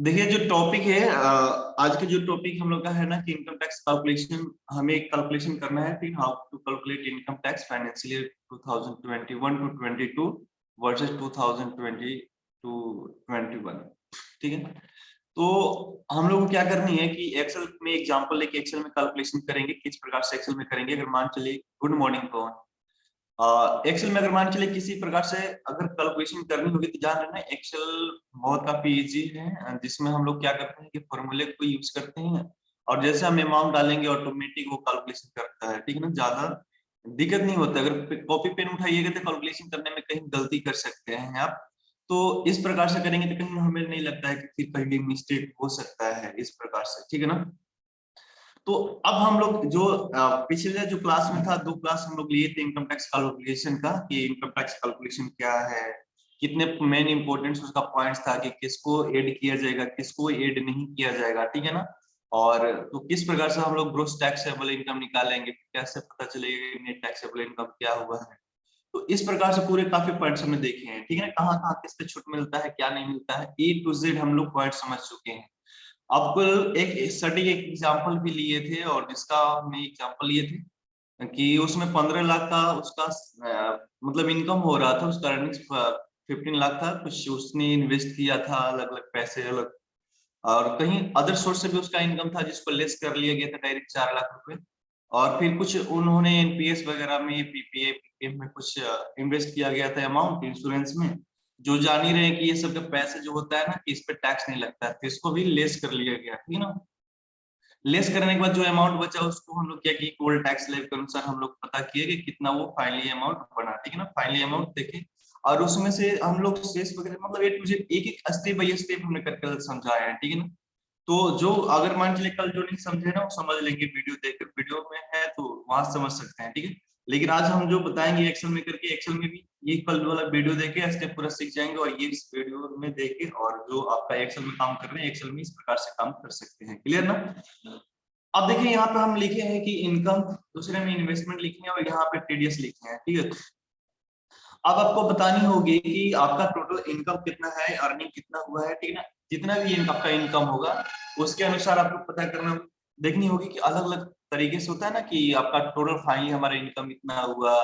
देखिए, जो टॉपिक है आज के जो टॉपिक हम लोग का है ना कि इनकम टैक्स कैलकुलेशन हमें एक कैलकुलेशन करना है फिर how to calculate income tax financial year 2021 to 22 versus 2020 to 21 ठीक है? तो हम लोग को क्या करनी है कि एक्सेल में एग्जांपल लेके एक्सेल में कैलकुलेशन करेंगे, किस प्रकार से एक्सेल में करेंगे। अगर मान चलिए गुड मॉर्निंग पवन। एक्सेल में अगर मान चले किसी प्रकार से अगर कैलकुलेशन करनी होगी तो जान लेना एक्सेल बहुत काफ़ी इजी है, जिसमें हम लोग क्या करते हैं कि फॉर्मूले को यूज़ करते हैं और जैसे हम अमाउंट डालेंगे ऑटोमेटिक वो कैलकुलेशन करता है, ठीक है ना? ज़्यादा दिक्कत नहीं होता, अगर कॉपी पेन उठाइएगा तो कैलकुलेशन करने में कहीं गलती कर सकते हैं आप। तो इस प्रकार से करेंगे तो कहीं हमें नहीं लगता है कि फिर कहीं मिस्टेक हो सकता है इस प्रकार से, ठीक है ना? तो अब हम लोग जो पिछले जो क्लास में था, दो क्लास हम लोग लिए थे इनकम टैक्स कैलकुलेशन का, कि इनकम टैक्स कैलकुलेशन क्या है, कितने मेन इंपोर्टेंस उसका पॉइंट्स था, कि किसको ऐड किया जाएगा, किसको ऐड नहीं किया जाएगा, ठीक है ना? और तो किस प्रकार से हम लोग ग्रोस टैक्सेबल इनकम निकालेंगे, कैसे पता चलेगा नेट टैक्सेबल इनकम क्या हुआ है? तो इस प्रकार से पूरे काफ़ी पॉइंट्स हमने देखे हैं, ठीक है ना? कहाँ कहाँ किस पे छूट मिलता है, क्या नहीं मिलता है ए टू जेड हम लोग पॉइंट समझ चुके हैं। अब एक स्टडी एक एग्जांपल भी लिए थे और जिसका हमने एग्जांपल लिए थे कि उसमें पंद्रह लाख का उसका मतलब इनकम हो रहा था, उसका अर्निंग्स फिफ्टीन लाख था, कुछ उसने इन्वेस्ट किया था अलग अलग पैसे, अलग। और कहीं अदर सोर्स से भी उसका इनकम था, जिसको लेस कर लिया गया था डायरेक्ट चार लाख रुपए। और फिर कुछ उन्होंने एनपीएस वगैरह में पीपीए पीपीएफ में कुछ इन्वेस्ट किया गया था अमाउंट इंश्योरेंस में। जो जान ही रहे हैं कि ये सब का पैसे जो होता है ना, कि इस पे टैक्स नहीं लगता है तो इसको भी लेस कर लिया गया ठीक है ना लेस करने के बाद जो अमाउंट बचा, उसको हम लोग क्या किए? कोल टैक्स लेव के अनुसार हम लोग पता किए कि कितना वो फाइनली अमाउंट बना, ठीक है ना? फाइनली अमाउंट देखे। और उसमें से हम लोग शेष वगैरह मतलब एक, मुझे एक एक स्टेप बाई स्टेप हमने करके समझाया है, ठीक है ना? तो जो अगर मान चलिए कल जो नहीं समझे ना, वो समझ लेंगे, वीडियो देखकर, वीडियो में है तो वहाँ समझ सकते हैं, ठीक है? लेकिन आज हम जो बताएँगे एक्सेल में करके एक्सेल में भी ये कल वाला वीडियो देखे स्टेप पूरा सीख जाएँगे और ये इस वीडियो में देखे और जो आपका एक्सेल में काम कर रहे हैं एक्सेल में इस प्रकार से काम कर सकते हैं। क्लियर ना? अब देखिए, यहाँ पे हम लिखे हैं कि इनकम दूसरे में इन्वेस्टमेंट लिखे हैं और यहाँ पे टीडीएस लिखे हैं, ठीक है? अब आपको बतानी होगी कि आपका टोटल इनकम कितना है अर्निंग कितना हुआ है, ठीक है ना? जितना भी आपका इनकम होगा, उसके अनुसार आपको पता करना, देखनी होगी कि अलग अलग तरीके से होता है ना कि आपका टोटल फाइनली हमारा इनकम इतना हुआ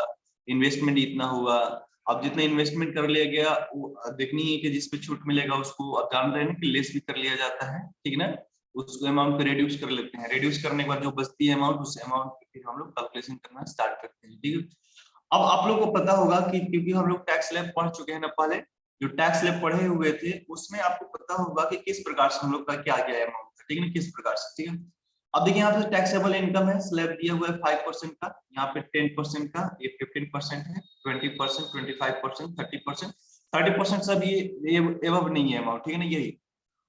इन्वेस्टमेंट इतना हुआ। अब जितना इन्वेस्टमेंट कर लिया गया, वो देखनी है कि जिसपे छूट मिलेगा उसको आप जान रहे हैं कि लेस भी कर लिया जाता है, ठीक है ना? उस अमाउंट को रिड्यूस कर लेते हैं। रिड्यूस करने के बाद जो बचती है अमाउंट उस अमाउंट की फिर हम लोग कैलकुलेशन करना स्टार्ट करते हैं, ठीक है? अब आप लोग को पता होगा कि क्योंकि हम लोग टैक्स लैब पढ़ चुके हैं ना पहले, जो टैक्स लैब पढ़े हुए थे, उसमें आपको पता होगा कि किस प्रकार से हम लोग का क्या गया अमाउंट ठीक है ना? किस प्रकार से, ठीक है? अब देखिए यहाँ पे टैक्सेबल इनकम है स्लैब दिया हुआ है फाइव परसेंट का, यहाँ पे टेन परसेंट का, ये फिफ्टीन परसेंट है twenty percent twenty five percent thirty percent thirty percent सब ये एवब नहीं है अमाउंट ठीक है ना, यही।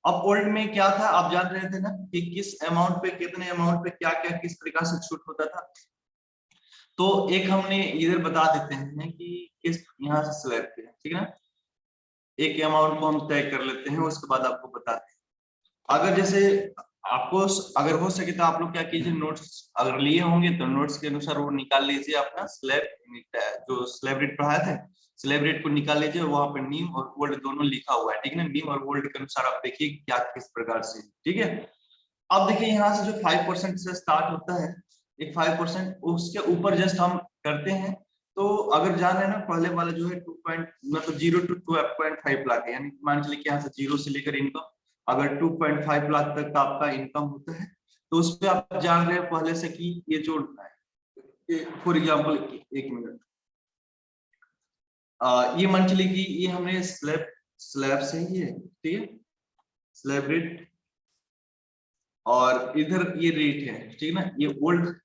अब ओल्ड में क्या था, आप जान रहे थे ना कि किस अमाउंट पे, कितने अमाउंट पे क्या क्या, किस प्रकार से छूट होता था? तो एक हमने इधर बता देते हैं कि किस, यहाँ से स्लैब पे ठीक है ना? एक अमाउंट को हम तय कर लेते हैं, उसके बाद आपको बताते हैं। अगर जैसे आपको अगर हो सके तो आप लोग क्या कीजिए नोट्स अगर लिए होंगे तो नोट्स के अनुसार वो निकाल लीजिए अपना स्लैब जो स्लैब रेट पढ़ाया था स्लैब रेट को निकाल लीजिए वहाँ पर नीम और वोल्ड दोनों लिखा हुआ है, ठीक है ना? नीम और वोल्ड के अनुसार आप देखिए क्या, किस प्रकार से, ठीक है? अब देखिए यहाँ से जो फाइव परसेंट से स्टार्ट होता है, एक फाइव परसेंट उसके ऊपर जस्ट हम करते हैं तो अगर जान है ना, पहले वाला जो है टू पॉइंट मतलब zero two two point five lakh यानी मान चलिए यहाँ से ज़ीरो से लेकर इनकम अगर 2.5 लाख तक का आपका इनकम होता है तो उस पर आप जान रहे हैं पहले से कि ये जोड़ना है फॉर एग्ज़ाम्पल एक मिनट ये मान चलिए कि ये हमने स्लैब स्लैब से ही है, ठीक है? स्लैब रेट और इधर ये रेट है, ठीक है ना? ये ओल्ड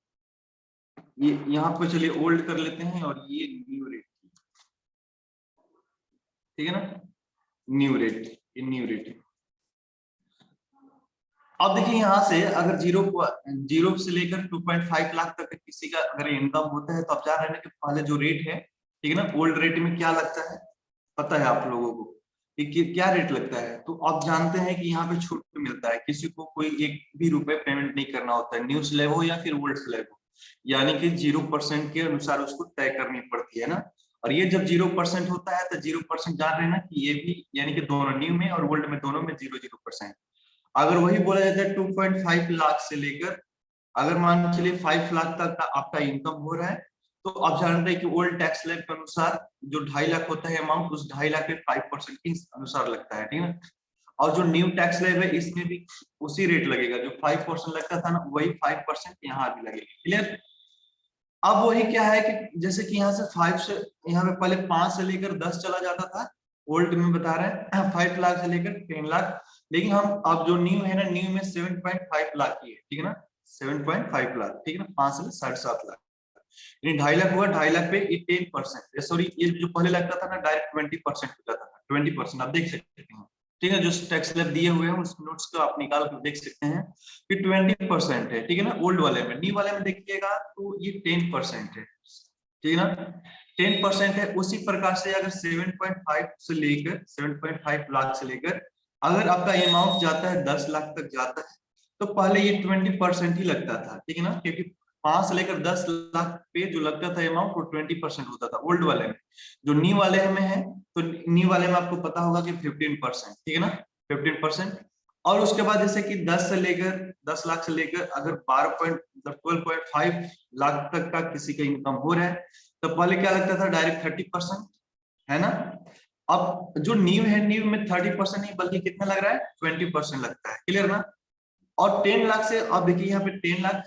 ये यहाँ पे चलिए ओल्ड कर लेते हैं और ये न्यू रेट ठीक है ना? न्यू रेट ये न्यू रेट है अब देखिए यहाँ से अगर ज़ीरो ज़ीरो से लेकर 2.5 लाख तक किसी का अगर इनकम होता है तो आप जान रहे हैं कि पहले जो रेट है, ठीक है ना ओल्ड रेट में क्या लगता है? पता है आप लोगों को कि क्या रेट लगता है? तो आप जानते हैं कि यहाँ पे छूट मिलता है, किसी को कोई एक भी रुपए पेमेंट नहीं करना होता है न्यू स्लैब हो या फिर ओल्ड स्लैब हो यानी कि ज़ीरो परसेंट के अनुसार उसको तय करनी पड़ती है ना। और ये जब ज़ीरो परसेंट होता है तो ज़ीरो परसेंट जान रहे ना कि ये भी, यानी कि दोनों न्यू में और ओल्ड में, दोनों में ज़ीरो ज़ीरो परसेंट अगर वही बोला जाता है 2.5 लाख से लेकर, अगर मान चलिए 5 लाख तक का आपका इनकम हो रहा है तो आप जानते हैं कि ओल्ड टैक्स लेब के अनुसार जो ढाई लाख होता है अमाउंट उस ढाई लाख पे फाइव परसेंट के अनुसार लगता है, ठीक है और जो न्यू टैक्स लेब है, इसमें भी उसी रेट लगेगा, जो फाइव परसेंट लगता था ना, वही फाइव परसेंट यहाँ भी लगेगा क्लियर अब वही क्या है कि जैसे कि यहाँ से फाइव से, यहाँ पे पहले पाँच से लेकर दस चला जाता था ओल्ड में बता रहे हैं फाइव लाख से लेकर टेन लाख लेकिन हम अब जो न्यू है ना न्यू में सेवन पॉइंट फाइव लाख की है, ठीक है ना? सेवन पॉइंट फाइव लाख, ठीक है ना? पाँच से साढ़े सात लाख। यानी ढाई लाख हुआ, ढाई लाख पे टेन परसेंट सॉरी ये जो पहले लगता था ना डायरेक्ट ट्वेंटी परसेंट हो जाता था ट्वेंटी परसेंट आप देख सकते हैं। ठीक है, जो टैक्स स्लैब दिए हुए हैं, उस नोट्स को आप निकाल कर देख सकते हैं कि ट्वेंटी परसेंट है, ठीक है ना? ओल्ड वाले में न्यू वाले में देखिएगा तो ये टेन परसेंट है। ठीक है ना? टेन परसेंट है, उसी प्रकार से अगर सेवन पॉइंट फाइव से लेकर सेवन पॉइंट फाइव लाख से लेकर अगर आपका अमाउंट जाता है, दस लाख तक जाता है तो पहले ये ट्वेंटी परसेंट ही लगता था, ठीक है ना? क्योंकि पाँच से लेकर दस लाख पे जो लगता था अमाउंट वो ट्वेंटी परसेंट होता था ओल्ड वाले में। जो न्यू वाले में है तो न्यू वाले में आपको पता होगा कि फिफ्टीन परसेंट ठीक है ना? फिफ्टीन परसेंट और उसके बाद जैसे कि 10 से लेकर 10 लाख से लेकर अगर 12 point twelve point five lakh तक का किसी का इनकम हो रहा है तो पहले क्या लगता था? डायरेक्ट थर्टी परसेंट है ना? अब जो न्यू है न्यू में थर्टी परसेंट नहीं, बल्कि कितना लग रहा है? ट्वेंटी परसेंट लगता है। क्लियर ना? और टेन लाख से, अब देखिए यहाँ पे टेन लाख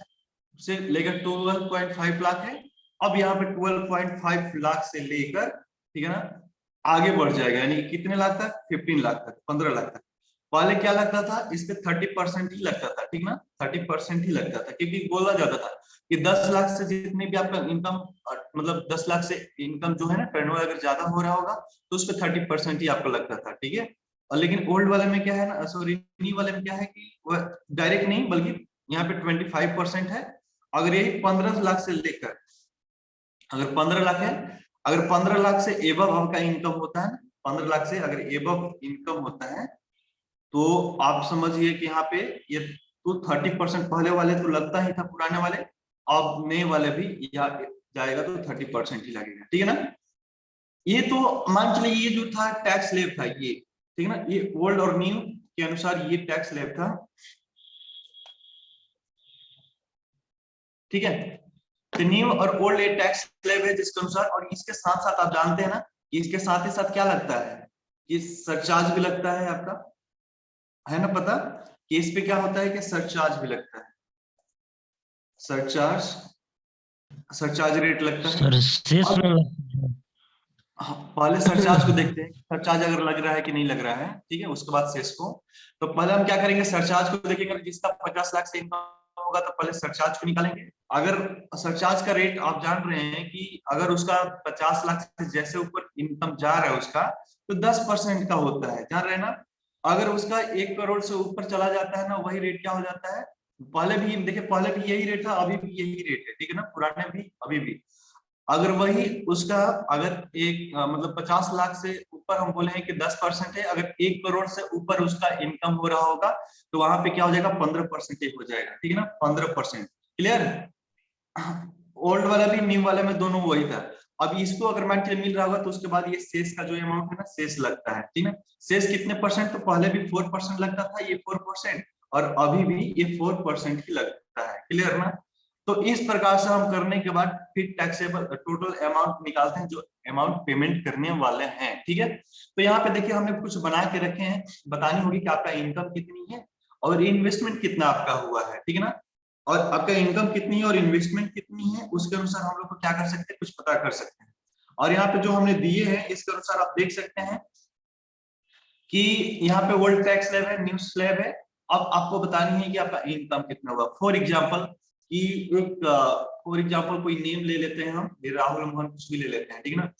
से लेकर ट्वेल्व पॉइंट फाइव लाख है। अब यहाँ पे ट्वेल्व पॉइंट फाइव लाख से लेकर, ठीक है ना? आगे बढ़ जाएगा, यानी कितने लाख तक? फिफ्टीन लाख तक, पंद्रह लाख तक। पहले क्या लगता था? इस पे थर्टी परसेंट ही लगता था, ठीक ना? थर्टी परसेंट ही लगता था, क्योंकि बोला जाता था कि दस लाख से जितने भी आपका इनकम मतलब दस लाख से इनकम जो है ना टर्नओवर अगर ज़्यादा हो रहा होगा तो उस पर थर्टी परसेंट ही आपको लगता था, ठीक है? और लेकिन ओल्ड वाले में क्या है ना सॉरी न्यू वाले में क्या है कि वह डायरेक्ट नहीं, बल्कि यहाँ पे ट्वेंटी फाइव परसेंट है। अगर यही पंद्रह लाख से लेकर, अगर पंद्रह लाख है, अगर पंद्रह लाख से एबव आपका इनकम होता है पंद्रह लाख से अगर एबव इनकम होता है तो आप समझिए कि यहाँ पे ये तो थर्टी परसेंट पहले वाले तो लगता ही था, पुराने वाले, अब नए वाले भी जाएगा तो थर्टी परसेंट ही लगेगा, ठीक है ना? ये तो मान चलिए ये जो था टैक्स लेब था ये, ठीक है ना? ये ओल्ड और न्यू के अनुसार ये टैक्स लेब था, ठीक है? तो न्यू और ओल्ड ये टैक्स स्लेब है जिसके अनुसार, और इसके साथ साथ आप जानते हैं ना इसके साथ ही साथ क्या लगता है? ये सरचार्ज भी लगता है आपका, है ना पता? कि इस पे क्या होता है कि सरचार्ज भी लगता है। सरचार्ज सरचार्ज रेट लगता है। सर हाँ, पहले सरचार्ज को देखते हैं। सरचार्ज अगर लग रहा है कि नहीं लग रहा है ठीक है उसके बाद शेष को। तो पहले हम क्या करेंगे सरचार्ज को देखेंगे जिसका पचास लाख से इनकम होगा तो पहले सरचार्ज को निकालेंगे। अगर सरचार्ज का रेट आप जान रहे हैं कि अगर उसका पचास लाख से जैसे ऊपर इनकम जा रहा है उसका तो दस परसेंट का होता है। जान रहे ना? अगर उसका एक करोड़ से ऊपर चला जाता है ना वही रेट क्या हो जाता है? पहले भी देखिए पहले भी यही रेट था अभी भी यही रेट है ठीक है ना? पुराने भी अभी भी। अगर वही उसका अगर एक आ, मतलब पचास लाख से ऊपर हम बोले हैं कि दस परसेंट है अगर एक करोड़ से ऊपर उसका इनकम हो रहा होगा तो वहाँ पे क्या हो जाएगा? पंद्रह परसेंट हो जाएगा ठीक है ना? पंद्रह परसेंट क्लियर ओल्ड वाला भी न्यू वाला में दोनों वही था। अब इसको अगर मान मिल रहा होगा तो उसके बाद ये शेष का जो अमाउंट है ना शेष लगता है ठीक है शेष कितने परसेंट तो पहले भी फोर परसेंट लगता था ये फोर परसेंट और अभी भी ये फोर परसेंट ही लगता है। क्लियर ना? तो इस प्रकार से हम करने के बाद फिर टैक्सेबल टोटल अमाउंट निकालते हैं जो अमाउंट पेमेंट करने वाले हैं, ठीक है? तो यहाँ पे देखिए हमने कुछ बना के रखे हैं। बतानी होगी कि आपका इनकम कितनी है और इन्वेस्टमेंट कितना आपका हुआ है, ठीक है ना? और आपका इनकम कितनी है और इन्वेस्टमेंट कितनी है, उसके अनुसार हम लोग को क्या कर सकते हैं? कुछ पता कर सकते हैं। और यहाँ पे जो हमने दिए हैं, इसके अनुसार आप देख सकते हैं कि यहाँ पे वर्ल्ड टैक्स स्लैब है न्यू स्लैब है अब आपको बतानी है कि आपका इनकम कितना हुआ। फॉर एग्ज़ाम्पल कि एक फॉर एग्ज़ाम्पल कोई नेम ले लेते हैं हम राहुल मोहन कुछ भी ले लेते हैं, ठीक है ना?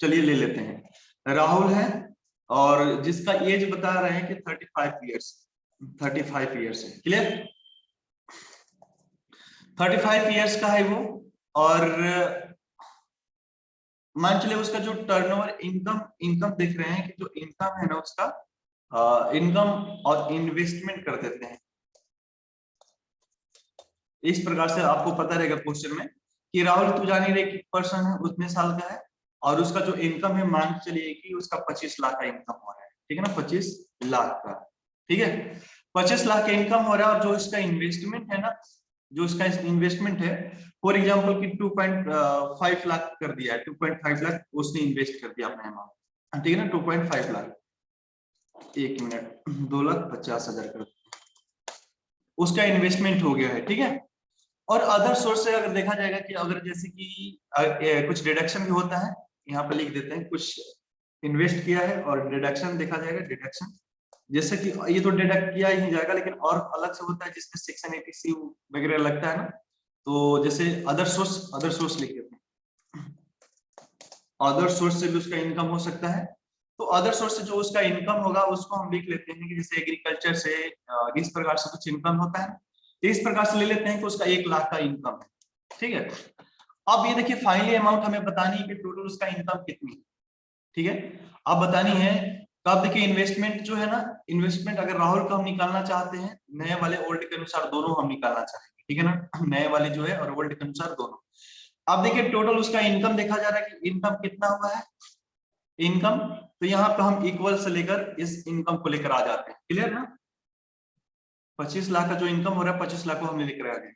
चलिए ले लेते हैं। राहुल है, और जिसका एज बता रहे हैं कि thirty five years thirty five years है। क्लियर थर्टी फाइव ईयर्स का है वो, और मान चलिए उसका जो टर्नओवर इनकम इनकम देख रहे हैं कि जो इनकम है ना उसका इनकम और इन्वेस्टमेंट कर देते हैं। इस प्रकार से आपको पता रहेगा क्वेश्चन में कि राहुल, तू जानी रहे कि पर्सन है उतने साल का है और उसका जो इनकम है, मान चलिए कि उसका पच्चीस लाख का इनकम हो रहा है। ठीक है ना? पच्चीस लाख का। ठीक है? पच्चीस लाख का इनकम हो रहा है और जो इसका इन्वेस्टमेंट है ना, जो इसका इन्वेस्टमेंट है, फॉर एग्ज़ाम्पल की 2.5 लाख कर दिया है 2.5 लाख उसने इन्वेस्ट कर दिया अपने अमाउंट ठीक है ना? 2.5 लाख। एक मिनट, दो लाख पचास हज़ार कर उसका इन्वेस्टमेंट हो गया है, ठीक है? और अदर सोर्स से अगर देखा जाएगा कि अगर जैसे कि कुछ डिडक्शन भी होता है, यहाँ पर लिख देते हैं, कुछ इन्वेस्ट किया है और डिडक्शन देखा जाएगा डिडक्शन जैसे कि ये तो डिडक्ट किया ही जाएगा, लेकिन और अलग से होता है, जिसमें सेक्शन एटी सी वगैरह लगता है ना तो जैसे अदर सोर्स अदर सोर्स लिख देते हैं। अदर सोर्स से भी उसका इनकम हो सकता है तो अदर सोर्स से जो उसका इनकम होगा, उसको हम लिख लेते हैं कि जैसे एग्रीकल्चर से इस प्रकार से कुछ इनकम होता है। तो इस प्रकार से ले लेते हैं कि उसका एक लाख का इनकम है। ठीक है? अब ये देखिए फाइनली अमाउंट हमें बतानी है कि टोटल उसका इनकम कितनी है। ठीक है? अब बतानी है तो देखिए इन्वेस्टमेंट जो है ना इन्वेस्टमेंट अगर राहुल का हम निकालना चाहते हैं, नए वाले ओल्ड के अनुसार दोनों हम निकालना चाहेंगे। ठीक है ना? नए वाले जो है और ओल्ड के अनुसार दोनों। अब देखिए टोटल उसका इनकम देखा जा रहा है कि इनकम कितना हुआ है। इनकम तो यहाँ पर हम इक्वल से लेकर इस इनकम को लेकर आ जाते हैं। क्लियर ना? पच्चीस लाख का जो इनकम हो रहा है पच्चीस लाख को हमने लेकर आ गए।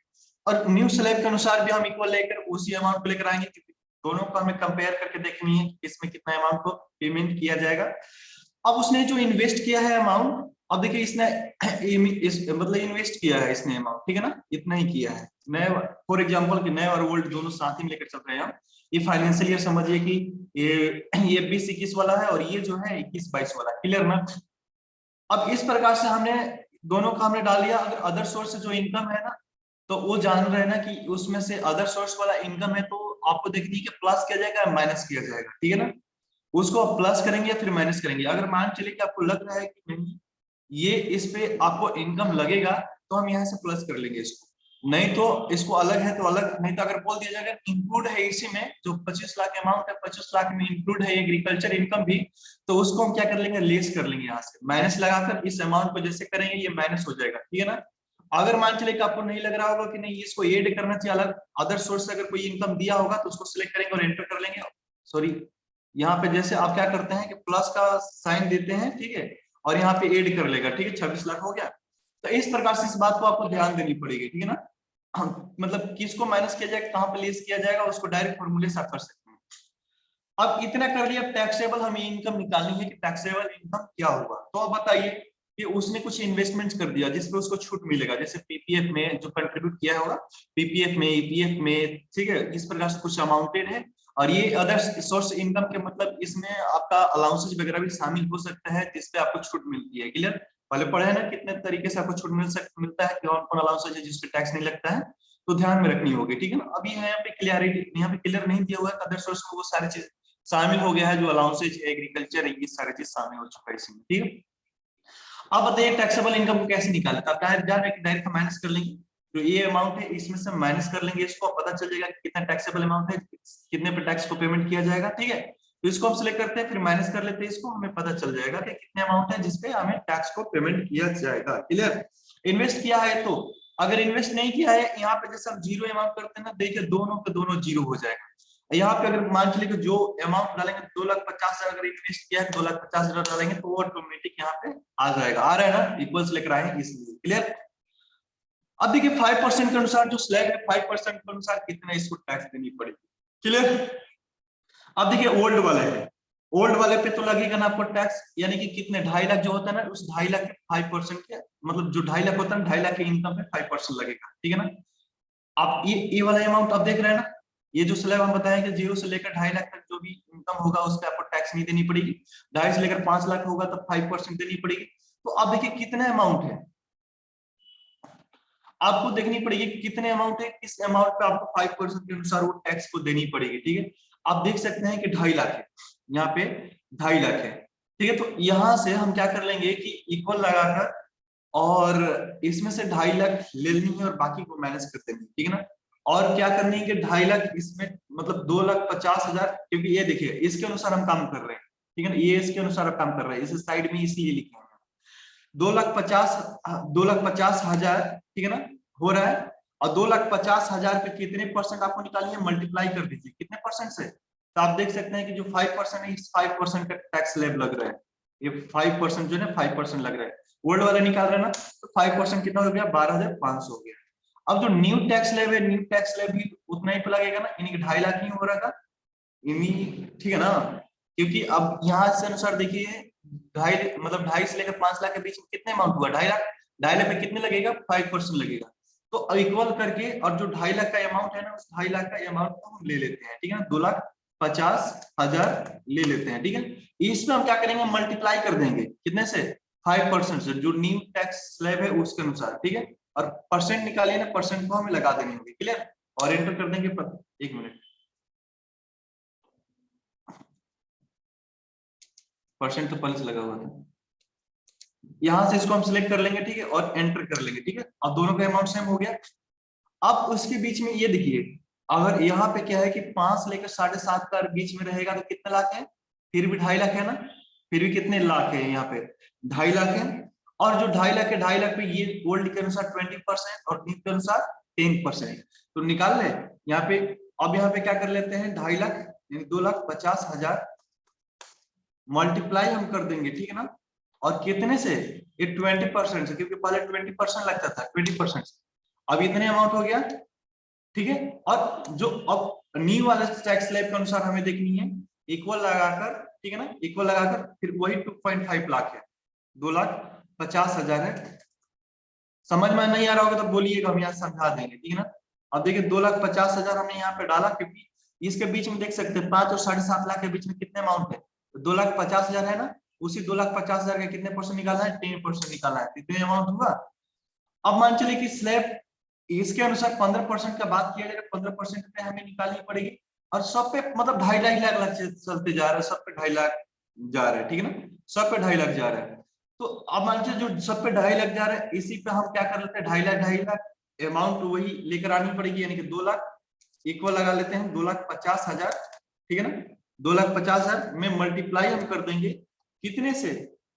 और न्यू स्लैब के अनुसार भी हम इक्वल लेकर उसी अमाउंट को लेकर आएँगे। दोनों को हमें कंपेयर करके देखनी है इसमें कितना अमाउंट को पेमेंट किया जाएगा। अब उसने जो इन्वेस्ट किया है अमाउंट अब देखिए इसने इस, मतलब इन्वेस्ट किया है इसने अमाउंट ठीक है ना? इतना ही किया है। नए फॉर एग्जांपल कि नए और ओल्ड दोनों साथ ही लेकर चल रहे हैं हम। ये फाइनेंशियल ईयर समझिए कि ये ये बीस इक्कीस वाला है और ये जो है इक्कीस बाईस वाला क्लियर ना? अब इस प्रकार से हमने दोनों का हमने डाल दिया। अगर अदर सोर्स से जो इनकम है ना तो वो जान रहे ना कि उसमें से अदर सोर्स वाला इनकम है तो आपको देखनी है कि प्लस किया जाएगा माइनस किया जाएगा। ठीक है ना? उसको आप प्लस करेंगे या फिर माइनस करेंगे। अगर मान चले कि आपको लग रहा है कि नहीं, ये इस पे आपको इनकम लगेगा तो हम यहाँ से प्लस कर लेंगे इसको। नहीं तो इसको अलग है तो अलग, नहीं तो अगर बोल दिया जाएगा इंक्लूड है इसी में, जो 25 लाख अमाउंट है 25 लाख में इंक्लूड है एग्रीकल्चर इनकम भी तो उसको हम क्या कर लेंगे? लेस कर लेंगे यहाँ से। माइनस लगाकर इस अमाउंट को जैसे करेंगे, ये माइनस हो जाएगा। ठीक है ना? अगर मान चले कि आपको नहीं लग रहा होगा कि नहीं, इसको एड करना चाहिए अलग अदर सोर्स से अगर कोई इनकम दिया होगा तो उसको सिलेक्ट करेंगे और एंटर कर लेंगे। सॉरी यहाँ पे जैसे आप क्या करते हैं कि प्लस का साइन देते हैं, ठीक है? और यहाँ पे एड कर लेगा, ठीक है? छब्बीस लाख हो गया। तो इस प्रकार से इस बात को आपको ध्यान देनी पड़ेगी, ठीक है ना? मतलब किसको माइनस किया जाएगा कहाँ पे लेस किया जाएगा, उसको डायरेक्ट फॉर्मूले से कर सकते हैं। अब इतना कर लिया टैक्सेबल हमें इनकम निकालनी है कि टैक्सेबल इनकम क्या हुआ तो अब बताइए कि उसने कुछ इन्वेस्टमेंट कर दिया, जिसपे उसको छूट मिलेगा। जैसे पीपीएफ में जो कंट्रीब्यूट किया होगा पीपीएफ में ईपीएफ में, ठीक है, इस प्रकार से कुछ अमाउंटेड है। और ये अदर सोर्स इनकम के मतलब इसमें आपका अलाउंसेज वगैरह भी शामिल हो सकता है, जिसपे आपको छूट मिलती है। क्लियर पहले पढ़े ना कितने तरीके से आपको छूट मिल सकता मिलता है कौन कौन अलाउंसेज है जिसपे टैक्स नहीं लगता है तो ध्यान में रखनी होगी, ठीक है ना? अभी यहाँ पे क्लियरिटी यहाँ पे क्लियर नहीं दिया हुआ है अदर सोर्स में वो सारी चीज़ शामिल हो गया है, जो अलाउंसेज एग्रीकल्चर ये सारी चीज़ शामिल हो चुका है इसमें ठीक है? अब बताइए टैक्सेबल इनकम को कैसे निकाले तो आप डायरेक्ट डायरेक्ट माइनस कर लेंगे, जो ये अमाउंट है, इसमें से माइनस कर लेंगे, इसको पता चल जाएगा कितना टैक्सेबल अमाउंट है, कितने पे टैक्स को पेमेंट किया जाएगा, ठीक है? तो इसको हम सिलेक्ट करते हैं, फिर माइनस कर लेते हैं इसको, हमें पता चल जाएगा कि कितने अमाउंट है जिसपे हमें टैक्स को पेमेंट किया जाएगा। क्लियर इन्वेस्ट किया है तो अगर इन्वेस्ट नहीं किया है, यहाँ पे जैसे हम ज़ीरो अमाउंट करते हैं ना, देखिए दोनों के दोनों ज़ीरो हो जाएगा। यहाँ पे अगर मान चलिए जो अमाउंट डालेंगे, दो लाख पचास हज़ार अगर इन्वेस्ट किया है, दो लाख पचास हज़ार डालेंगे तो वो ऑटोमेटिक यहाँ पे आ जाएगा। आ रहा है ना? इक्वल्स लेकर आए इसलिए क्लियर अब देखिए फाइव परसेंट के अनुसार, जो स्लैब है फाइव परसेंट के अनुसार कितना इसको टैक्स देनी पड़ेगी। क्लियर अब देखिए ओल्ड वाले है ओल्ड वाले पे तो लगेगा ना आपको टैक्स यानी कि कितने, ढाई लाख जो होता है ना, उस ढाई लाख के फाइव परसेंट के मतलब जो ढाई लाख होता है ढाई लाख के इनकम पे फाइव परसेंट लगेगा, ठीक है ना? आप ये ये वाला अमाउंट आप देख रहे हैं ना? ये जो स्लैब हम बताएँ कि ज़ीरो से लेकर ढाई लाख तक जो भी इनकम होगा, उस पर आपको टैक्स नहीं देनी पड़ेगी। ढाई से लेकर पाँच लाख होगा तो फाइव परसेंट देनी पड़ेगी। तो अब देखिए कितना अमाउंट है? आपको देखनी पड़ेगी कितने अमाउंट है, किस अमाउंट पे आपको फाइव परसेंट के अनुसार वो टैक्स को देनी पड़ेगी, ठीक है? आप देख सकते हैं कि ढाई लाख है। यहाँ पे ढाई लाख है। ठीक है तो यहाँ से हम क्या कर लेंगे कि इक्वल लगाकर और इसमें से ढाई लाख ले लेनी है और बाकी को मैनेज कर देंगे ठीक है ना? और क्या करनी है कि ढाई लाख इसमें मतलब दो लाख पचास हज़ार, क्योंकि ये देखिए, इसके अनुसार हम काम कर रहे हैं। ठीक है ना? ये इसके अनुसार हम काम कर रहे हैं। इस साइड में इसलिए लिखे हैं। दो लाख पचास, दो लाख पचास हज़ार, ठीक है ना? हो रहा है। और दो लाख पचास हज़ार पे कितने परसेंट आपको निकालनी है? मल्टीप्लाई कर दीजिए। परसेंट से। तो आप देख सकते हैं कि जो फाइव परसेंट है, इस फाइव परसेंट का टैक्स लेब लग रहा है। ये फाइव परसेंट जो है फाइव परसेंट लग रहा है। ओल्ड वाला निकाल रहे ना तो फाइव परसेंट कितना हो गया? बारह हज़ार पाँच सौ हो गया। अब जो न्यू टैक्स स्लैब है न्यू टैक्स स्लैब भी उतना ही तो लगेगा ना, यानी कि ढाई लाख ही हो रहा था। ठीक है ना? क्योंकि अब यहाँ से अनुसार देखिए, ढाई मतलब ढाई से लेकर पाँच लाख के बीच में कितने अमाउंट हुआ? ढाई लाख? ढाई लाख में कितने लगेगा? फाइव लगेगा। तो इक्वल करके और जो ढाई लाख का अमाउंट है ना, उस ढाई लाख का अमाउंट को हम ले लेते हैं, ठीक है ना? दो लाख पचास हज़ार ले लेते हैं, ठीक है? इसमें हम क्या करेंगे? मल्टीप्लाई कर देंगे। कितने से? फाइव परसेंट से। जो न्यू टैक्स स्लैब है, उसके अनुसार, ठीक है? और परसेंट निकालिए ना परसेंट को हमें लगा देनी होगी क्लियर और एंटर कर देंगे एक मिनट परसेंट तो पल्स लगा हुआ था। यहाँ से इसको हम सिलेक्ट कर लेंगे, ठीक है? और एंटर कर लेंगे, ठीक है? और दोनों का अमाउंट सेम हो गया। अब उसके बीच में ये देखिए, अगर यहाँ पे क्या है कि पाँच लेकर साढ़े सात का बीच में रहेगा तो कितने लाख है? फिर भी ढाई लाख है ना? फिर भी कितने लाख है यहाँ पे? ढाई लाख है। और जो ढाई लाख है, ढाई लाख पे ये गोल्ड के अनुसार ट्वेंटी परसेंट और नीट के अनुसार टेन परसेंट तो निकाल ले, यहाँ पे, अब यहाँ पे क्या कर लेते हैं? ढाई लाख दो लाख पचास हज़ार मल्टीप्लाई हम कर देंगे, ठीक है ना? और कितने से? ये ट्वेंटी परसेंट से, क्योंकि पहले ट्वेंटी परसेंट लगता था ट्वेंटी परसेंट अब इतने अमाउंट हो गया, ठीक है? और जो अब न्यू वाले टैक्स स्लैब के अनुसार हमें देखनी है इक्वल लगाकर, ठीक है ना? इक्वल लगाकर, फिर वही 2.5 लाख है। दो लाख पचास हज़ार है। समझ में नहीं आ रहा होगा तो बोलिएगा, हम यहाँ समझा देंगे, ठीक है ना? अब देखिए, दो लाख पचास हज़ार हमने यहाँ पे डाला, क्योंकि इसके बीच में देख सकते हैं, पाँच और साढ़े सात लाख के बीच में कितने अमाउंट है? दो लाख पचास हज़ार है ना? उसी दो लाख पचास हज़ार का कितने परसेंट निकालना है? टेन परसेंट निकालना है। कितने अमाउंट हुआ? अब मान चलिए कि स्लैब इसके अनुसार पंद्रह परसेंट का बात किया जाएगा पंद्रह परसेंट पे हमें निकालनी पड़ेगी। और सब पे मतलब ढाई ढाई लाख लाख चलते जा रहा है। सब पे ढाई लाख जा रहा है, ठीक है ना? सब पे ढाई लाख जा रहा है। तो अब मान लीजिए जो सब पे ढाई लाख जा रहा है, इसी पे हम क्या कर लेते हैं? ढाई लाख ढाई लाख अमाउंट वही लेकर आनी पड़ेगी, यानी कि दो लाख। इक्वल लगा लेते हैं, दो लाख पचास हज़ार, ठीक है ना? दो लाख पचास हज़ार में मल्टीप्लाई हम कर देंगे। कितने से?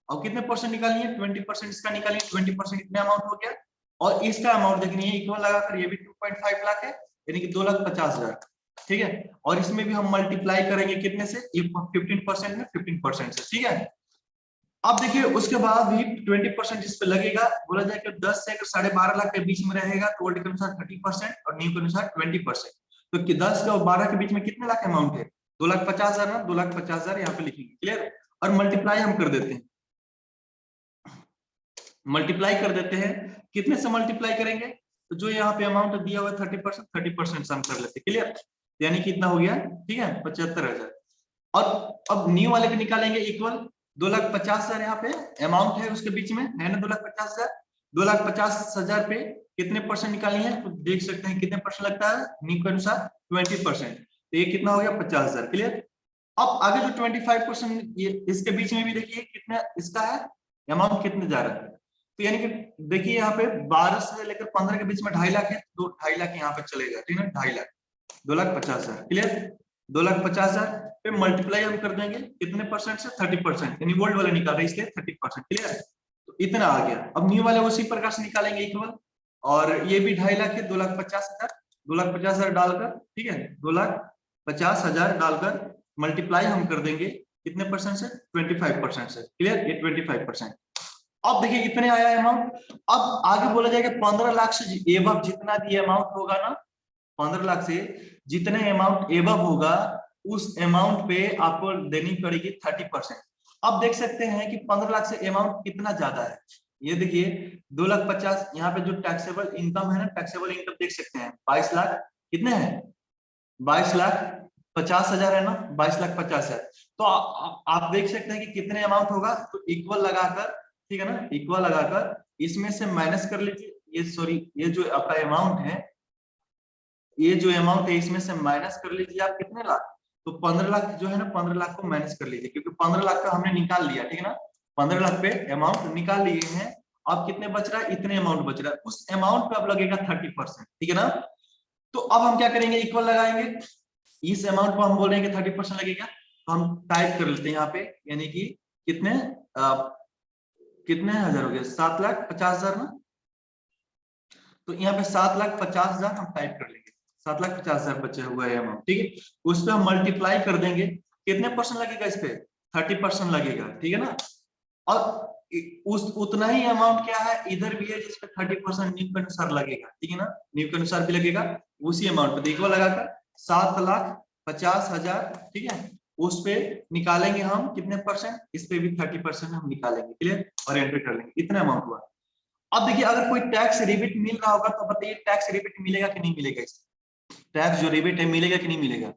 और कितने परसेंट निकालिए ट्वेंटी परसेंट इसका निकालिए ट्वेंटी परसेंट कितने अमाउंट हो गया। और इसका अमाउंट देखनी है इक्वल लगाकर, ये भी टू पॉइंट फाइव लाख है, यानी कि दो लाख पचास हज़ार। ठीक है? और इसमें भी हम मल्टीप्लाई करेंगे कितने से? फिफ्टीन परसेंट में फिफ्टीन परसेंट से। ठीक है? अब देखिए, उसके बाद भी ट्वेंटी परसेंट इस पे लगेगा। बोला जाए कि दस से साढ़े बारह लाख के बीच में रहेगा तो ओल्ड के अनुसार थर्टी परसेंट और न्यू के अनुसार ट्वेंटी परसेंट तो दस और बारह के बीच में कितने लाख अमाउंट है? दो लाख पचास हज़ार ना? दो लाख पचास हज़ार यहाँ पे लिखेंगे। क्लियर और मल्टीप्लाई हम कर देते हैं। मल्टीप्लाई कर देते हैं। कितने से मल्टीप्लाई करेंगे? तो जो यहाँ पे अमाउंट दिया हुआ है thirty percent thirty percent sum कर लेते क्लियर यानी कितना हो गया? ठीक है? पचहत्तर हज़ार। और अब न्यू वाले के निकालेंगे इक्वल दो लाख पचास हज़ार यहाँ पे अमाउंट है उसके बीच में। है ना दो लाख पचास हज़ार? दो लाख पचास हज़ार पे कितने परसेंट निकाली है? तो देख सकते हैं कितने परसेंट लगता है? न्यू के अनुसार ट्वेंटी परसेंट तो ये कितना हो गया? पचास हज़ार। क्लियर अब आगे जो ट्वेंटी फाइव परसेंट ये इसके बीच में भी देखिए कितना, इसका है अमाउंट कितने जा रहा है। तो यानी कि देखिए यहाँ पे बारह से लेकर पंद्रह के बीच में ढाई लाख है दो ढाई लाख यहाँ पे चलेगा, ठीक है ढाई लाख। दो लाख पचास हज़ार क्लियर दो लाख पचास हज़ार पे मल्टीप्लाई हम कर देंगे, कितने परसेंट से थर्टी परसेंट यानी वोल्ट वाले निकाल रहे इसलिए थर्टी परसेंट क्लियर तो इतना आ गया। अब न्यू वाले उसी प्रकार से निकालेंगे इक्वल और ये भी ढाई लाख है, दो लाख पचास हज़ार, दो लाख पचास हज़ार डालकर, ठीक है, दो लाख पचास हज़ार डालकर मल्टीप्लाई हम कर देंगे, कितने परसेंट से? ट्वेंटी फाइव परसेंट से। क्लियर ये ट्वेंटी फाइव परसेंट अब देखिए कितने आया अमाउंट अब आगे बोला जाएगा पंद्रह लाख से एवं जितना भी अमाउंट होगा ना, पंद्रह लाख से जितने अमाउंट एवब होगा, उस अमाउंट पे आपको देनी पड़ेगी थर्टी परसेंट अब देख सकते हैं कि पंद्रह लाख से अमाउंट कितना ज़्यादा है। ये देखिए, दो लाख पचास, यहाँ पे जो टैक्सेबल इनकम है ना टैक्सेबल इनकम देख सकते हैं। बाईस लाख, कितने हैं? बाईस लाख पचास हज़ार है ना? बाईस लाख पचास हज़ार। तो आ, आ, आप देख सकते हैं कि कितने अमाउंट होगा? तो इक्वल लगाकर ठीक है ना? इक्वल लगाकर इसमें से माइनस कर लीजिए। ये सॉरी ये जो आपका अमाउंट है ये जो अमाउंट है इसमें से माइनस कर लीजिए आप कितने लाख? तो पंद्रह लाख जो है ना पंद्रह लाख को माइनस कर लीजिए क्योंकि पंद्रह लाख का हमने निकाल लिया ठीक है ना? पंद्रह लाख पे अमाउंट निकाल लिए हैं। अब कितने बच रहा है? इतने अमाउंट बच रहा है। उस अमाउंट पे अब लगेगा थर्टी परसेंट ठीक है ना? तो अब हम क्या करेंगे? इक्वल लगाएँगे। इस अमाउंट को हम बोलेंगे थर्टी परसेंट लगेगा? तो हम टाइप कर लेते हैं यहाँ पे यानी कि कितने आ, कितने हज़ार हो गए? सात लाख पचास हज़ार ना? तो यहाँ पे सात लाख पचास हज़ार हम टाइप कर लेंगे। सात लाख पचास हज़ार बचे हुए है अमाउंट ठीक है? उस पर हम मल्टीप्लाई कर देंगे। कितने परसेंट लगेगा इस पे? थर्टी परसेंट लगेगा ठीक है ना? और उस उतना ही अमाउंट क्या है? इधर भी है जिसपे थर्टी परसेंट न्यू के अनुसार लगेगा ठीक है ना? न्यू के अनुसार भी लगेगा उसी अमाउंट पे देखो लगाकर। सात लाख पचास हज़ार, ठीक है? उस पे निकालेंगे हम कितने परसेंट इस पे भी थर्टी परसेंट हम निकालेंगे क्लियर और एंट्री कर लेंगे। इतना अमाउंट हुआ। अब देखिए, अगर कोई टैक्स रिबिट मिल रहा होगा तो बताइए टैक्स रिबिट मिलेगा कि नहीं मिलेगा इससे? टैक्स जो रिबिट है, मिलेगा कि नहीं मिलेगा?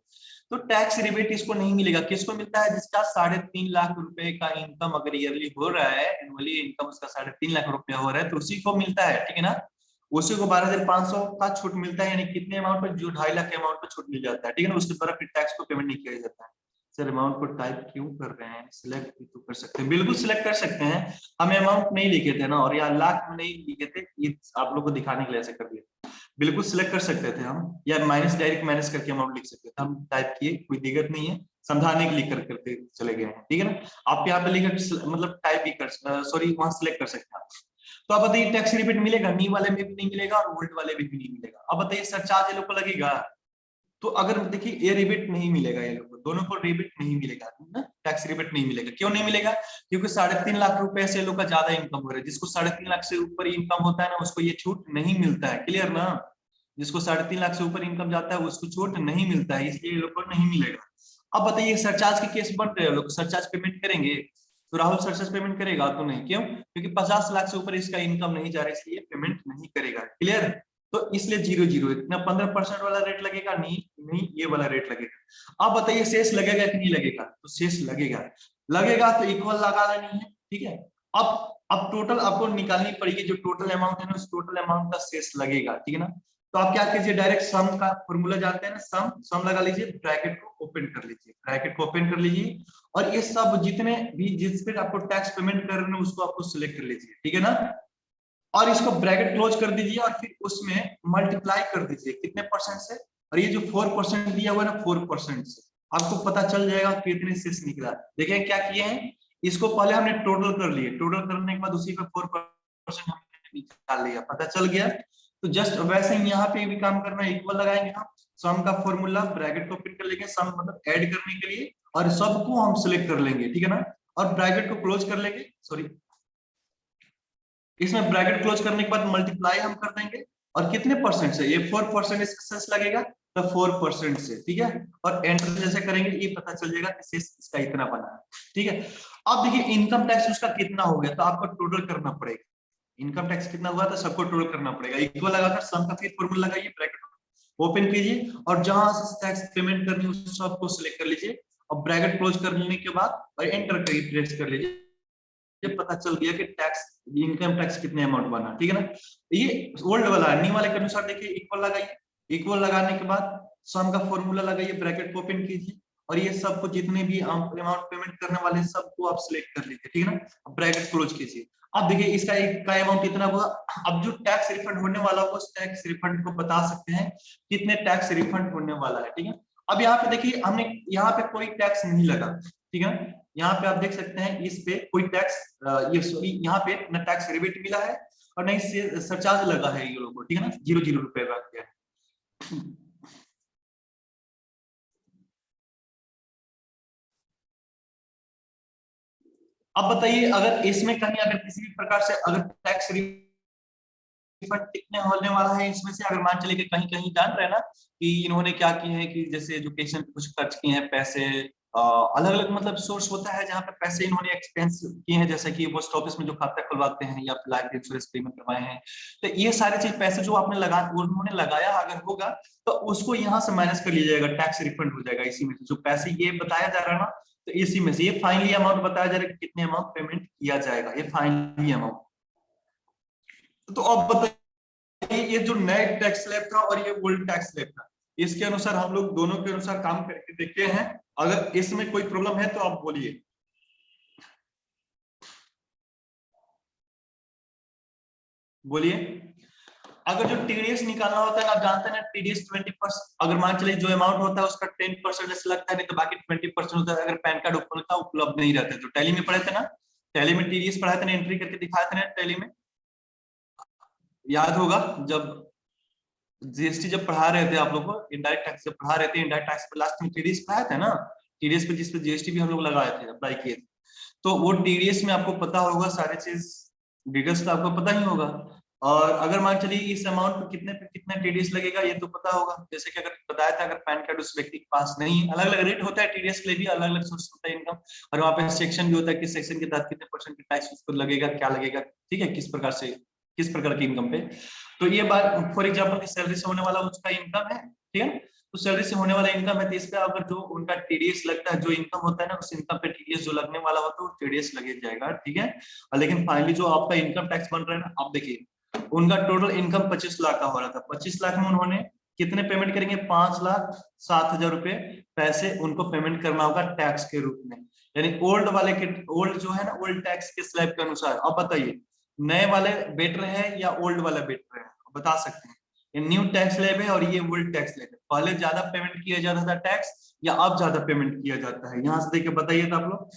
तो टैक्स रिबेट इसको नहीं मिलेगा। किसको मिलता है? जिसका साढ़े तीन लाख रुपए का इनकम अगर ईयरली हो रहा है एनुअली इनकम उसका साढ़े तीन लाख रुपया हो रहा है तो उसी को मिलता है, ठीक है ना? उसी को बारह हज़ार पाँच सौ का छूट मिलता है, यानी कितने अमाउंट पर? जो ढाई लाख के अमाउंट पर छूट मिल जाता है, ठीक है ना? उसके द्वारा फिर टैक्स को पेमेंट नहीं किया जाता है। सर अमाउंट को टाइप क्यों कर रहे हैं? सिलेक्ट भी तो कर सकते हैं। बिल्कुल सिलेक्ट कर सकते हैं। हमें अमाउंट नहीं लिखे थे ना, और यहाँ लाख में नहीं लिखे थे, ये आप लोग को दिखाने के लिए ऐसे कर दिया। बिल्कुल सिलेक्ट कर सकते थे हम, या माइनस डायरेक्ट माइनस करके अमाउंट लिख सकते थे। हम टाइप किए, कोई दिक्कत नहीं है। समझाने के लिए कर करके चले गए हैं, ठीक है ना? आप यहाँ पे लिखकर मतलब टाइप भी कर सॉरी वहाँ सिलेक्ट कर सकते हैं तो अब बताइए टैक्स रिबेट मिलेगा? नी वाले में भी नहीं मिलेगा और ओल्ड वाले में भी नहीं मिलेगा। अब बताइए सरचार्ज ये लोग को लगेगा? तो अगर देखिए, ये रिबेट नहीं मिलेगा ये लोग दोनों को रिबेट नहीं मिलेगा, ना? टैक्स रिबेट नहीं मिलेगा। क्यों नहीं मिलेगा? क्योंकि साढ़े तीन लाख रुपए से लोग का ज़्यादा इनकम हो रहा है। जिसको साढ़े तीन लाख से ऊपर इनकम होता है ना, उसको ये छूट नहीं मिलता है। क्लियर ना? जिसको साढ़े तीन लाख से ऊपर इनकम जाता है, उसको छूट नहीं मिलता है, इसलिए लोग को नहीं मिलेगा। अब बताइए सरचार्ज के केस बन रहे हैं लोग। सरचार्ज पेमेंट करेंगे? तो राहुल सरचार्ज पेमेंट करेगा तो नहीं, क्यों? क्योंकि पचास लाख से ऊपर इसका इनकम नहीं जा रहा है इसलिए पेमेंट नहीं करेगा क्लियर तो इसलिए ज़ीरो ज़ीरो इतना पंद्रह परसेंट वाला रेट लगेगा, नहीं नहीं, ये वाला रेट लगेगा। अब बताइए, शेष लगेगा कि नहीं लगेगा? तो शेष लगेगा। लगेगा तो इक्वल लगा लेनी है, ठीक है? अब अब टोटल आपको निकालनी पड़ेगी, जो टोटल अमाउंट है ना, उस टोटल अमाउंट का शेष लगेगा, ठीक है ना? तो आप क्या कीजिए डायरेक्ट सम का फॉर्मूला जानते हैं ना? सम सम लगा लीजिए ब्रैकेट को ओपन कर लीजिए। ब्रैकेट को ओपन कर लीजिए और ये सब जितने भी जिस पे आपको टैक्स पेमेंट कर रहे हैं, उसको आपको सिलेक्ट कर लीजिए, ठीक है ना? और इसको ब्रैकेट क्लोज कर दीजिए और फिर उसमें मल्टीप्लाई कर दीजिए। कितने परसेंट से? और ये जो फोर परसेंट दिया हुआ है ना फोर परसेंट से। आपको पता चल जाएगा कितने शेष निकला। देखिए क्या किए हैं? इसको पहले हमने टोटल कर लिए। टोटल करने के बाद उसी पे फोर परसेंट हमने निकाल लिया पता चल गया? तो जस्ट वैसे ही यहाँ पे भी काम करना इक्वल लगाएँगे हम। सम का फॉर्मूला ब्रैकेट को फिट कर लेंगे सम मतलब ऐड करने के लिए, और सबको हम सिलेक्ट कर लेंगे, ठीक है ना? और ब्रैकेट को क्लोज कर लेंगे सॉरी इसमें ब्रैकेट क्लोज करने के बाद मल्टीप्लाई हम कर देंगे, और कितने परसेंट से? ये फोर परसेंट सेस लगेगा तो फोर परसेंट से, ठीक है? और एंटर जैसे करेंगे, ये पता चल जाएगा कि इसका इतना बना है, ठीक है? अब देखिए इनकम टैक्स उसका कितना हो गया तो आपको टोटल करना पड़ेगा। इनकम टैक्स कितना हुआ तो सबको टोटल करना पड़ेगा। इक्वल लगाकर सम का फिर फॉर्मूला लगाइए ब्रैकेट ओपन कीजिए और जहाँ से टैक्स पेमेंट करनी है, उस सबको सिलेक्ट कर लीजिए। और ब्रैकेट क्लोज कर लेने के बाद और एंटर करिए प्रेस कर लीजिए। ये पता चल गया कि टैक्स इनकम टैक्स कितने अमाउंट बना ठीक है ना? ये ओल्ड वाला न्यू वाले के अनुसार देखिए इक्वल लगाइए। इक्वल लगाने के बाद सम का फॉर्मूला लगाइए ब्रैकेट को ओपन कीजिए। और ये सबको जितने भी अमाउंट पेमेंट करने वाले सबको आप सिलेक्ट कर लीजिए, ठीक है ना? ब्रैकेट क्लोज कीजिए। अब देखिए, इसका एक का अमाउंट कितना हुआ? अब जो टैक्स रिफंड होने वाला होगा उस टैक्स रिफंड को बता सकते हैं कितने टैक्स रिफंड होने वाला है, ठीक है? अब यहाँ पे देखिए, हमने यहाँ पे कोई टैक्स नहीं लगा, ठीक है? यहाँ पे आप देख सकते हैं, इस पे कोई टैक्स ये सॉरी यहाँ पे न टैक्स रिबेट मिला है और न इससे सरचार्ज लगा है ये लोगों को, ठीक है ना? ज़ीरो ज़ीरो रुपए का अब बताइए, अगर इसमें कहीं अगर किसी भी प्रकार से अगर टैक्स रिफंड कितने होने वाला है, इसमें से अगर मान चले कि कहीं कहीं जान रहे ना कि इन्होंने क्या किए हैं कि जैसे एजुकेशन कुछ खर्च किए हैं, पैसे अलग अलग मतलब सोर्स होता है जहाँ पे पैसे इन्होंने एक्सपेंस किए हैं, जैसे कि पोस्ट ऑफ़िस में जो खाता खुलवाते हैं या लाइफ इंश्योरेंस प्रीमियम करवाए हैं। तो ये सारे चीज़, पैसे जो आपने लगा, उन्होंने लगाया अगर होगा तो उसको यहाँ से माइनस कर लिया जाएगा टैक्स रिफंड हो जाएगा इसी में जो पैसे ये बताया जा रहा है ना तो इसी में से ये फाइनली अमाउंट बताया जा रहा है कितने अमाउंट पेमेंट किया जाएगा, ये फाइनली अमाउंट तो अब बताइए, ये जो नए टैक्स स्लैब था और ये ओल्ड टैक्स स्लैब था, इसके अनुसार हम लोग दोनों के अनुसार काम करके देखते हैं। अगर इसमें कोई प्रॉब्लम है तो आप बोलिए। बोलिए। अगर जो टीडीएस निकालना होता है, आप जानते हैं टीडीएस ट्वेंटी परसेंट अगर मान चलिए जो अमाउंट होता है, उसका टेन परसेंट जैसे लगता है, नहीं तो बाकी ट्वेंटी परसेंट होता है, अगर पैन कार्ड उपलब्ध उपलब्ध नहीं रहता। तो टैली में पढ़े थे ना? टैली में टीडीएस पढ़ाए थे ना एंट्री करके दिखाए थे ना टैली में? याद होगा, जब जीएसटी जब पढ़ा रहे थे आप लोग को इनडायरेक्ट टैक्स जब पढ़ा रहे थे इनडायरेक्ट टैक्स पे लास्ट में टीडीएस पढ़ाया था ना? टीडीएस पे जिस पे जीएसटी भी हम लोग लगाए थे अप्लाई किए थे। तो वो टीडीएस में आपको पता होगा सारे चीज़ डिटेल्स तो आपको पता ही होगा। और अगर मान चलिए इस अमाउंट पर कितने पे, कितना टीडीएस लगेगा, ये तो पता होगा। जैसे कि अगर बताया था, अगर पैन कार्ड उस व्यक्ति के पास नहीं है अलग अलग रेट होता है टीडीएस के लिए भी अलग अलग सोर्स होता है इनकम और वहाँ पे सेक्शन भी होता है किस सेक्शन के तहत कितने परसेंट की टैक्स उसको लगेगा, क्या लगेगा, ठीक है, किस प्रकार से, किस प्रकार की इनकम पे। तो ये बात फॉर एग्ज़ाम्पल सैलरी से होने वाला उसका इनकम है, ठीक है तो सैलरी से होने वाला इनकम है तो इस अगर जो उनका टीडीएस लगता है, जो इनकम होता है ना, उस इनकम पे टीडीएस जो लगने वाला होता है वो टीडीएस लगे जाएगा ठीक है? लेकिन फाइनली जो आपका इनकम टैक्स बन रहा है ना, आप देखिए उनका टोटल इनकम पच्चीस लाख का हो रहा था। पच्चीस लाख में उन्होंने कितने पेमेंट करेंगे? पाँच लाख सात हज़ार रुपए पैसे उनको पेमेंट करना होगा टैक्स के रूप में। यानी ओल्ड वाले के ओल्ड जो है ना ओल्ड टैक्स के स्लैब के अनुसार। अब बताइए, नए वाले बेटर है या ओल्ड वाला बेटर है? बता सकते हैं। ये न्यू टैक्स लेब है और ये ओल्ड टैक्स लेब है। पहले ज़्यादा पेमेंट किया जाता था टैक्स या अब ज़्यादा पेमेंट किया जाता है? यहाँ से देखिए, बताइए आप लोग।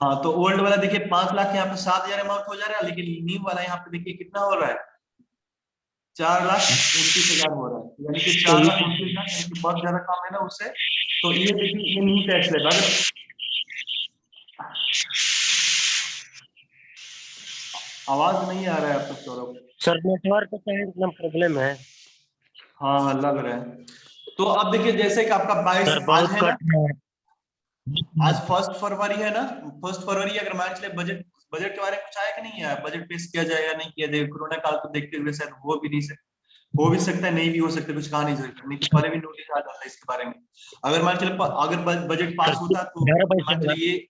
हाँ तो ओल्ड वाला देखिए पाँच लाख यहाँ पे सात हज़ार अमाउंट हो जा रहा है लेकिन न्यू वाला यहाँ पे देखिए कितना हो रहा है? चार लाख उनतीस हज़ार हो रहा है। यानी कि चार लाख उनतीस हज़ार बहुत ज़्यादा कम है ना उससे। तो ये देखिए ये न्यू टैक्स लेगा आवाज़ नहीं आ रहा है आपको सौरभ। सर नेटवर्क का एकदम प्रॉब्लम है। हाँ लग रहा है। तो अब देखिए जैसे कि आपका बाईस आज है। आज फ़र्स्ट फरवरी है ना? फ़र्स्ट फरवरी अगर मान चले बजट बजट के बारे में कुछ आया कि नहीं आया बजट पेश किया जाए या नहीं किया जाए? कोरोना काल को देखते हुए शायद हो भी नहीं सकता हो भी सकता है नहीं भी हो सकता कुछ कहा नहीं सकता। नहीं तो पहले भी नोटिस आ जाता है इसके बारे में। अगर मान चले अगर बजट पास होता तो मान चलिए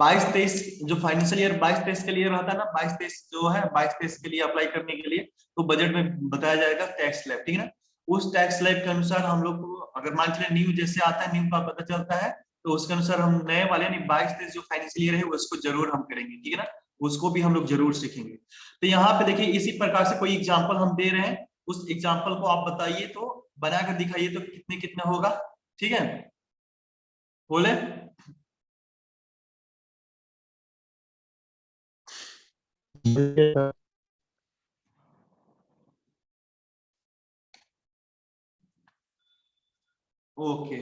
बाईस तेईस जो फाइनेंशियल ईयर बाईस तेईस के लिए रहता है ना बाईस तेईस जो है बाईस तेईस के लिए अप्लाई करने के लिए तो बजट में बताया जाएगा टैक्स स्लैब ठीक है ना? उस टैक्स स्लैब के अनुसार हम लोग को, अगर मान चले न्यू जैसे आता है न्यू का पता चलता है तो उसके अनुसार हम नए वाले, यानी बाईस तेईस जो फाइनेंशियल ईयर है, उसको ज़रूर हम करेंगे, ठीक है ना? उसको भी हम लोग ज़रूर सीखेंगे। तो यहाँ पे देखिए, इसी प्रकार से कोई एग्ज़ाम्पल हम दे रहे हैं। उस एग्ज़ाम्पल को आप बताइए तो बनाकर दिखाइए तो कितने कितने होगा, ठीक है? बोले? ओके।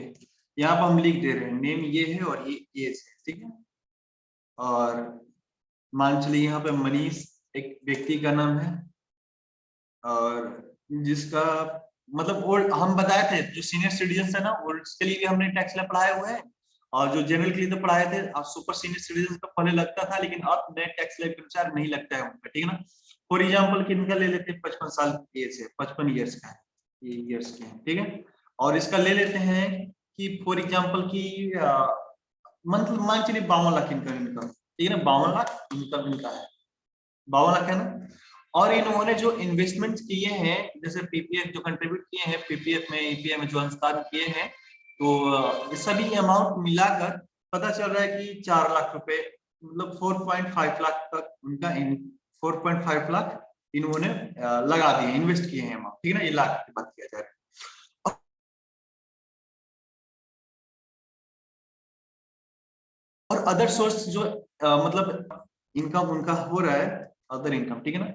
यहाँ पर हम लिख दे रहे हैं नेम ये है और ये है, ठीक है? और मान चलिए यहाँ पे मनीष एक व्यक्ति का नाम है और जिसका मतलब ओल्ड हम बताए थे, जो सीनियर सिटीजन है ना ओल्ड के लिए भी हमने टैक्स लैब पढ़ाए हुए हैं और जो जनरल के लिए तो पढ़ाए थे, अब सुपर सीनियर सिटीजन का पहले लगता था, लेकिन अब नए टैक्स लैब के अनुसार नहीं लगता है उनका, ठीक है ना? फॉर एग्ज़ाम्पल किनका ले लेते हैं? पचपन साल एज है, पचपन ईयर्स का है, ये ईयर्स के हैं, ठीक है? और इसका ले लेते हैं कि फॉर एग्ज़ाम्पल की मतलब मान चलिए बावन लाख इनकम इनकम ठीक है ना? बावन लाख इनकम इनका है। बावन लाख है ना? और इन्होंने जो इन्वेस्टमेंट किए हैं, जैसे पीपीएफ जो कंट्रीब्यूट किए हैं पीपीएफ में ईपीएफ में जो अंशदान किए हैं तो सभी अमाउंट मिलाकर पता चल रहा है कि चार लाख रुपए मतलब 4.5 लाख तक उनका इन 4.5 लाख इन्होंने लगा दिए इन्वेस्ट किए हैं ठीक है ना? ये लाख की बात किया जा और अदर सोर्स जो अ, मतलब इनकम उनका हो रहा है अदर इनकम ठीक है ना?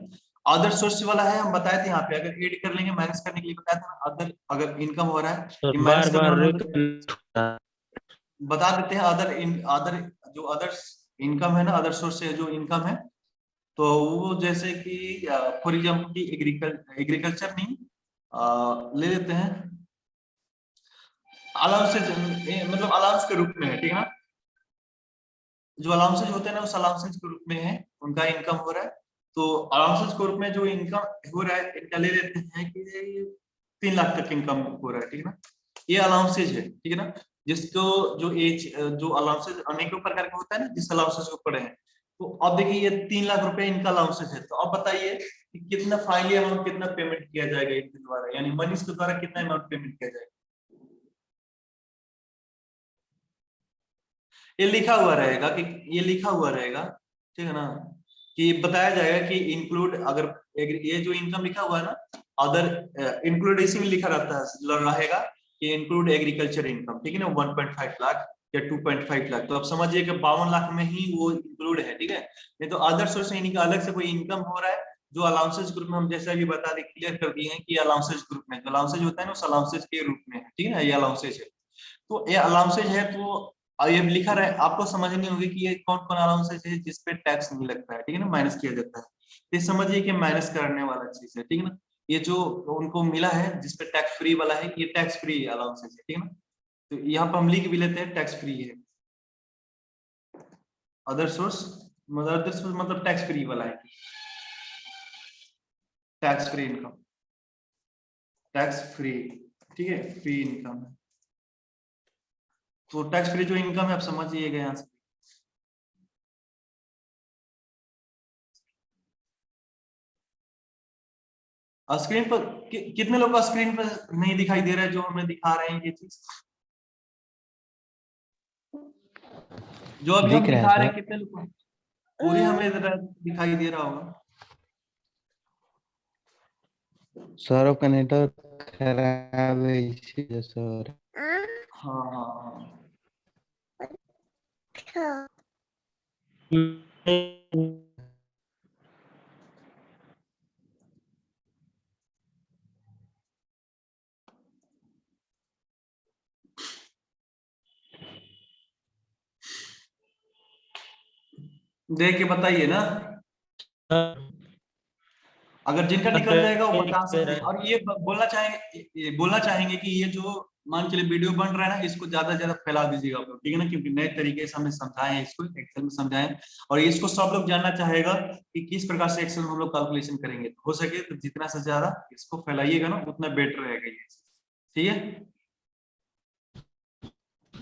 अदर सोर्स वाला है हम बताए थे यहाँ पे अगर एड कर लेंगे माइनस करने के लिए बताया था अदर अगर इनकम हो रहा है बार बार तो बता देते हैं अदर इन अदर जो अदर इनकम है ना अदर सोर्स से जो इनकम है तो वो जैसे कि फॉर एग्ज़ाम्पल की एग्रीकल एग्रीकल्चर नहीं अ, ले लेते हैं। अलाउंस मतलब अलाउंस के रूप में है ठीक है ना? जो अलाउंसेज होते हैं ना, उस अलाउंसेज के रूप में है, उनका इनकम हो रहा है। तो अलाउंसेज के रूप में जो इनकम हो रहा है, इनका ले लेते हैं कि तीन लाख तक इनकम हो रहा है, ठीक है ना? ये अलाउंसेज है, ठीक है ना? जिसको जो एज जो अलाउंसेज अनेकों प्रकार का होता है ना, जिस अलाउंसेज को पढ़े हैं। तो अब देखिए, ये तीन लाख रुपए इनका अलाउंसेज है। तो अब बताइए कि कितना फाइनली अमाउंट कितना पेमेंट किया जाएगा इनके द्वारा? यानी मनीष के द्वारा कितना अमाउंट पेमेंट किया जाएगा? ये लिखा हुआ रहेगा कि, ये लिखा हुआ रहेगा, ठीक है ना? कि बताया जाएगा कि इंक्लूड अगर ये जो इनकम लिखा हुआ है ना अदर इंक्लूड इसी में लिखा रहता है रहेगा कि इंक्लूड एग्रीकल्चर इनकम ठीक है ना? 1.5 लाख या 2.5 लाख तो आप समझिए कि बावन लाख में ही वो इंक्लूड है, ठीक है? नहीं तो अदर सोर्स से इनका अलग से कोई इनकम हो रहा है, जो अलाउंसेज ग्रुप में हम जैसे अभी बता दें क्लियर कर दिए हैं कि अलाउंसेज ग्रुप में जो अलाउंसेज होता है ना उस अलाउंसेज के रूप में ठीक है ना? ये अलाउंसेज है। तो ये अलाउंसेज है तो ये लिखा रहे, आपको समझ नहीं होगी कि ये कौन कौन अलाउंसेज है जिसपे टैक्स नहीं लगता है, ठीक है ना? माइनस किया जाता है। ये समझिए कि माइनस करने वाला चीज़ है, ठीक है ना? ये जो उनको मिला है जिसपे टैक्स फ्री वाला है, ये टैक्स फ्री अलाउंसेज है ठीक है ना? तो यहाँ पर हम लिख भी लेते हैं टैक्स फ्री है। अदर सोर्स मतलब अदर सोर्स मतलब टैक्स फ्री वाला है। Tax free income tax free ठीक है? फ्री इनकम है तो टैक्स फ्री जो इनकम है आप समझिएगा यहाँ से। स्क्रीन पर कि, कितने लोग का स्क्रीन पर नहीं दिखाई दे रहा है जो हमें दिखा रहे हैं ये चीज़? जो अभी हम दिख रहा है हैं कितने लोग पूरी हमें दिखाई दे रहा होगा। सर आपका नेटवर्क खराब है इसीलिए सर हाँ हाँ। देख के बताइए ना। अगर जिनका निकल जाएगा वो बता सकते हैं और ये बोलना चाहेंगे बोलना चाहेंगे कि ये जो मान चलिए वीडियो बन रहा है ना, इसको ज़्यादा से ज़्यादा फैला दीजिएगा आप लोग, ठीक है ना? क्योंकि नए तरीके से हमें समझाएँ इसको एक्सेल में समझाएँ। और इसको सब लोग जानना चाहेगा कि किस प्रकार से एक्सेल में हम लोग कैलकुलेशन करेंगे। हो सके तो जितना से ज़्यादा इसको फैलाइएगा ना, उतना बेटर रहेगा ये। ठीक है?